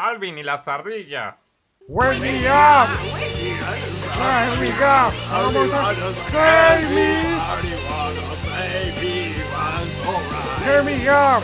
Alvin y las ardillas. Wake me up! Wake me up! Vamos a save me! Hear me up!